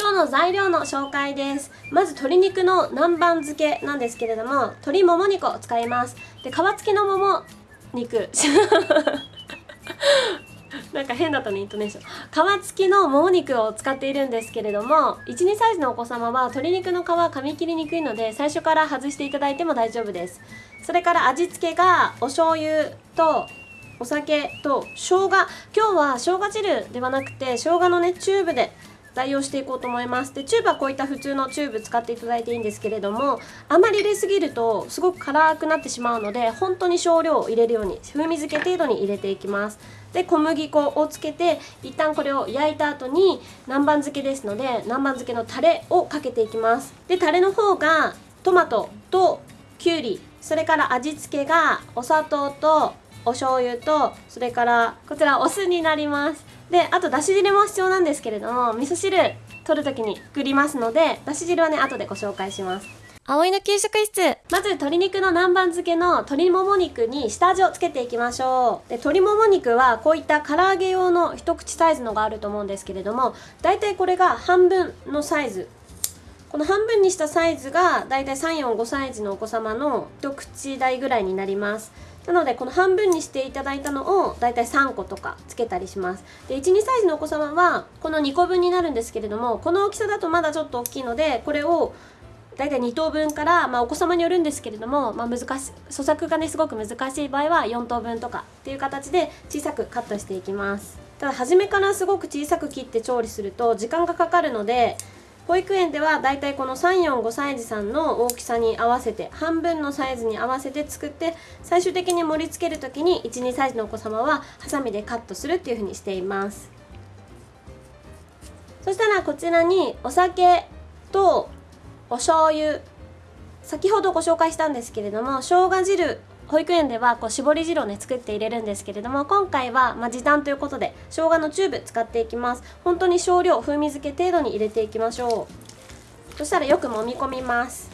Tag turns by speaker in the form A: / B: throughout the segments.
A: 今日の材料の紹介です。まず鶏肉の南蛮漬けなんですけれども鶏もも肉を使います。で皮付きのもも肉。なんか変だったねイントネーション。皮付きのもも肉を使っているんですけれども12歳児のお子様は鶏肉の皮噛み切りにくいので最初から外していただいても大丈夫です。それから味付けがお醤油とお酒と生姜。今日は生姜汁ではなくて生姜のねチューブで代用していこうと思います。でチューブはこういった普通のチューブ使っていただいていいんですけれどもあまり入れすぎるとすごく辛くなってしまうので本当に少量を入れるように風味付け程度に入れていきます。で小麦粉をつけて一旦これを焼いた後に南蛮漬けですので南蛮漬けのタレをかけていきます。でタレの方がトマトときゅうりそれから味付けがお砂糖とお醤油とそれからこちらお酢になります。であとだし汁も必要なんですけれども味噌汁取る時に作りますのでだし汁はね後でご紹介します。葵の給食室。まず鶏肉の南蛮漬けの鶏もも肉に下味をつけていきましょう。で鶏もも肉はこういった唐揚げ用の一口サイズのがあると思うんですけれどもだいたいこれが半分のサイズ。この半分にしたサイズがだいたい345サイズのお子様の一口大ぐらいになりますなのでこの半分にしていただいたのをだいたい3個とかつけたりします。で12サイズのお子様はこの2個分になるんですけれどもこの大きさだとまだちょっと大きいのでこれをだいたい2等分から、まあ、お子様によるんですけれども、まあ、難し咀嚼がねすごく難しい場合は4等分とかっていう形で小さくカットしていきます。ただ初めからすごく小さく切って調理すると時間がかかるので保育園ではだいたいこの345歳児さんの大きさに合わせて半分のサイズに合わせて作って最終的に盛り付ける時に12歳児のお子様はハサミでカットするっていう風にしています。そしたらこちらにお酒とお醤油。先ほどご紹介したんですけれども生姜汁保育園ではこう絞り汁をね作って入れるんですけれども今回はま時短ということで生姜のチューブ使っていきます。本当に少量風味付け程度に入れていきましょう。そしたらよく揉み込みます。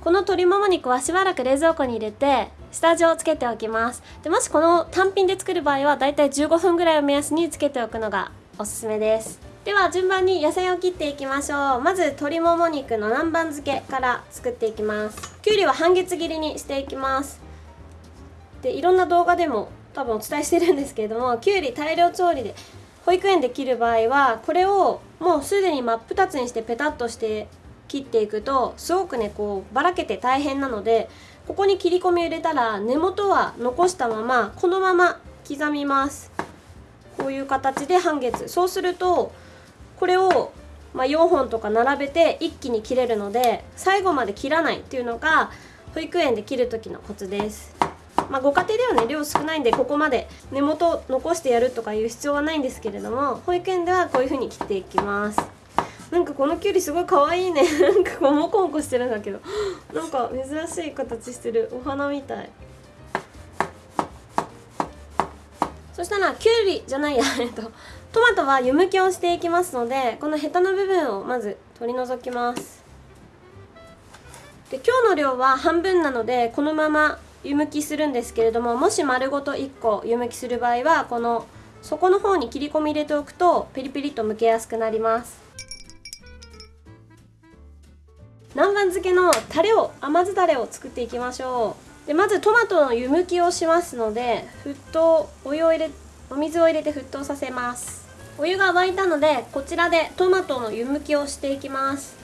A: この鶏もも肉はしばらく冷蔵庫に入れて下味をつけておきます。でもしこの単品で作る場合はだいたい15分ぐらいを目安につけておくのがおすすめです。では順番に野菜を切っていきましょう。まず鶏もも肉の南蛮漬けから作っていきます。きゅうりは半月切りにしていきます。でいろんな動画でも多分お伝えしてるんですけれどもきゅうり大量調理で保育園で切る場合はこれをもうすでに真っ二つにしてペタッとして切っていくとすごくねこうばらけて大変なのでここに切り込み入れたら根元は残したままこのまま刻みます。こういう形で半月。そうするとこれを、まあ、4本とか並べて一気に切れるので最後まで切らないっていうのが保育園で切る時のコツです。まあ、ご家庭ではね量少ないんでここまで根元残してやるとかいう必要はないんですけれども保育園ではこういう風に切っていきます。なんかこのきゅうりすごい可愛いね。なんかこうモコモコしてるんだけど。なんか珍しい形してるお花みたい。そしたらきゅうりじゃないやえっと。トマトは湯むきをしていきますのでこのヘタの部分をまず取り除きます。で今日の量は半分なのでこのまま湯むきするんですけれどももし丸ごと1個湯むきする場合はこの底の方に切り込み入れておくとピリピリと剥けやすくなります。南蛮漬けのタレを甘酢だれを作っていきましょう。でまずトマトの湯むきをしますので沸騰お湯を入れお水を入れて沸騰させます。お湯が沸いたのでこちらでトマトの湯むきをしていきます。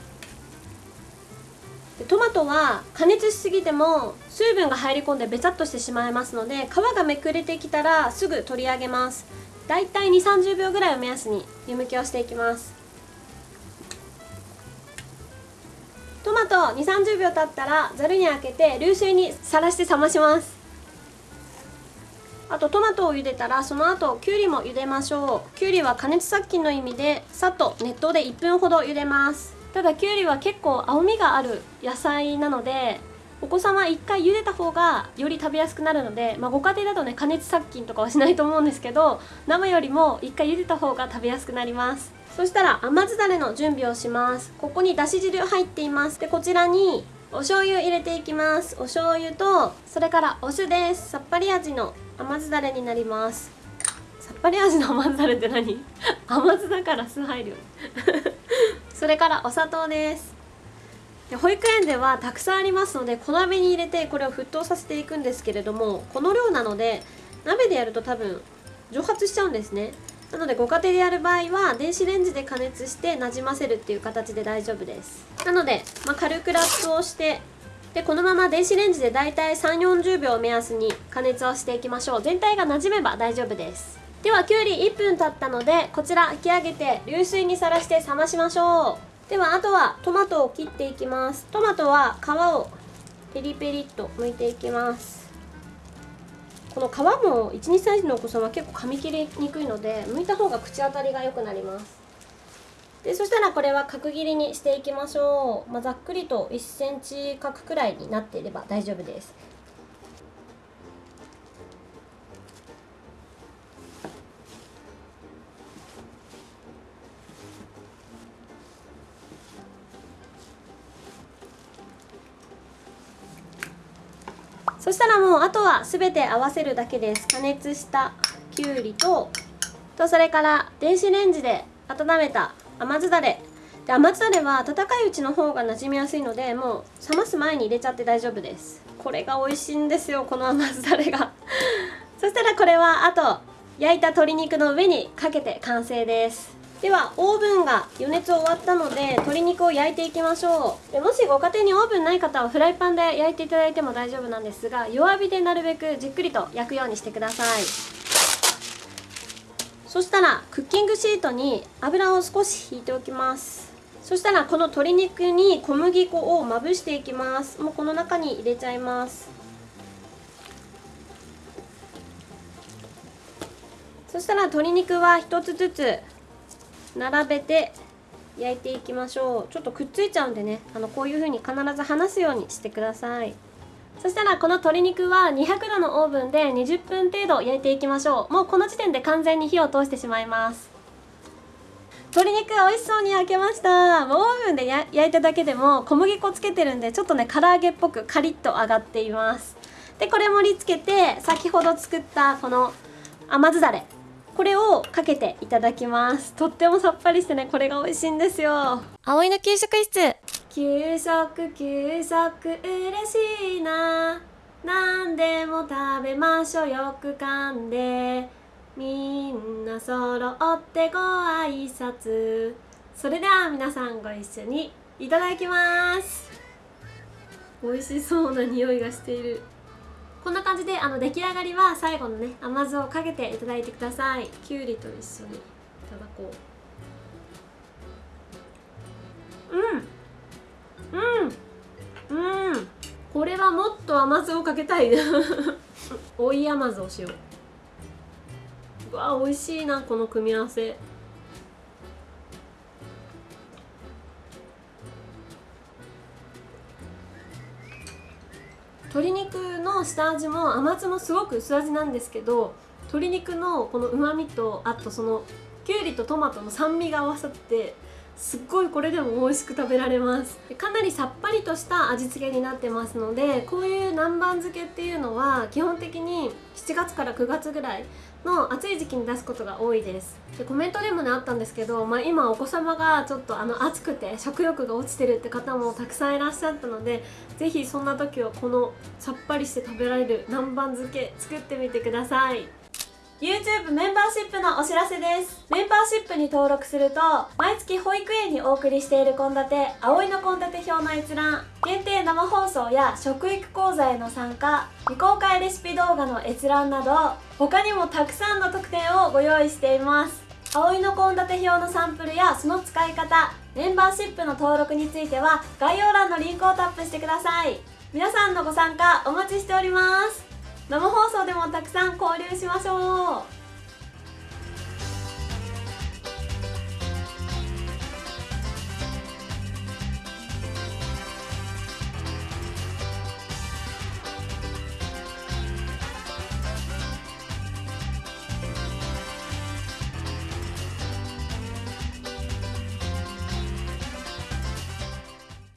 A: トマトは加熱しすぎても水分が入り込んでベチャッとしてしまいますので皮がめくれてきたらすぐ取り上げます。だいたい2 3 0秒ぐらいを目安に湯むきをしていきます。トマト2 3 0秒経ったらざるにあけて流水にさらして冷まします。あとトマトを茹でたらその後きゅうりも茹でましょう。きゅうりは加熱殺菌の意味でさっと熱湯で1分ほど茹でます。ただきゅうりは結構青みがある野菜なのでお子さんは1回茹でた方がより食べやすくなるので、まあ、ご家庭だとね加熱殺菌とかはしないと思うんですけど生よりも1回茹でた方が食べやすくなります。そしたら甘酢だれの準備をします。ここにだし汁入っています。でこちらにお醤油入れていきます。お醤油とそれからお酢です。さっぱり味の甘酢だれになります。さっぱり味の甘酢だれって何？甘酢だから酢入るよ。それからお砂糖です。で保育園ではたくさんありますので小鍋に入れてこれを沸騰させていくんですけれどもこの量なので鍋でやると多分蒸発しちゃうんですね。なのでご家庭でやる場合は電子レンジで加熱してなじませるっていう形で大丈夫です。なので、まあ、軽くラップをしてでこのまま電子レンジでだいたい3 4 0秒を目安に加熱をしていきましょう。全体がなじめば大丈夫です。ではきゅうり1分経ったのでこちら引き上げて流水にさらして冷ましましょう。ではあとはトマトを切っていきます。トマトは皮をペリペリっと剥いていきます。この皮も12歳児のお子さんは結構噛み切りにくいので剥いた方が口当たりが良くなります。でそしたらこれは角切りにしていきましょう、まあ、ざっくりと 1cm 角くらいになっていれば大丈夫です。そしたらもうあとは全て合わせるだけです。加熱したきゅうりととそれから電子レンジで温めた甘酢だれ。で甘酢だれは温かいうちの方が馴染みやすいのでもう冷ます前に入れちゃって大丈夫です。これが美味しいんですよこの甘酢だれが。そしたらこれはあと焼いた鶏肉の上にかけて完成です。ではオーブンが予熱終わったので鶏肉を焼いていきましょう。でもしご家庭にオーブンない方はフライパンで焼いていただいても大丈夫なんですが弱火でなるべくじっくりと焼くようにしてください。そしたらクッキングシートに油を少し引いておきます。そしたらこの鶏肉に小麦粉をまぶしていきます。もうこの中に入れちゃいます。そしたら鶏肉は1つずつ並べて焼いていきましょう。ちょっとくっついちゃうんでね。あのこういう風に必ず離すようにしてください。そしたらこの鶏肉は200度のオーブンで20分程度焼いていきましょう。もうこの時点で完全に火を通してしまいます。鶏肉美味しそうに焼けました。もうオーブンで焼いただけでも小麦粉つけてるんでちょっとね唐揚げっぽくカリッと揚がっています。でこれ盛り付けて先ほど作ったこの甘酢だれ。これをかけていただきます。とってもさっぱりしてねこれが美味しいんですよ。葵の給食室。給食給食嬉しいな。何でも食べましょう。よく噛んで。みんな揃ってご挨拶。それでは皆さんご一緒にいただきます。美味しそうな匂いがしているこんな感じであの出来上がりは最後のね甘酢をかけていただいてください。きゅうりと一緒にいただこう。うん。うん。うん。これはもっと甘酢をかけたい。追い甘酢をしよう。うわ美味しいなこの組み合わせ。鶏肉の下味も甘酢もすごく薄味なんですけど鶏肉のこのうまみとあとそのきゅうりとトマトの酸味が合わさってすっごいこれでも美味しく食べられます。かなりさっぱりとした味付けになってますのでこういう南蛮漬けっていうのは基本的に7月から9月ぐらいの暑い時期に出すことが多いです。でコメントでもねあったんですけど、まあ、今お子様がちょっとあの暑くて食欲が落ちてるって方もたくさんいらっしゃったので是非そんな時はこのさっぱりして食べられる南蛮漬け作ってみてください。YouTube メンバーシップのお知らせです。メンバーシップに登録すると毎月保育園にお送りしている献立葵の献立表の閲覧限定生放送や食育講座への参加未公開レシピ動画の閲覧など他にもたくさんの特典をご用意しています。葵の献立表のサンプルやその使い方メンバーシップの登録については概要欄のリンクをタップしてください。皆さんのご参加お待ちしております。生放送でもたくさん交流しましょう。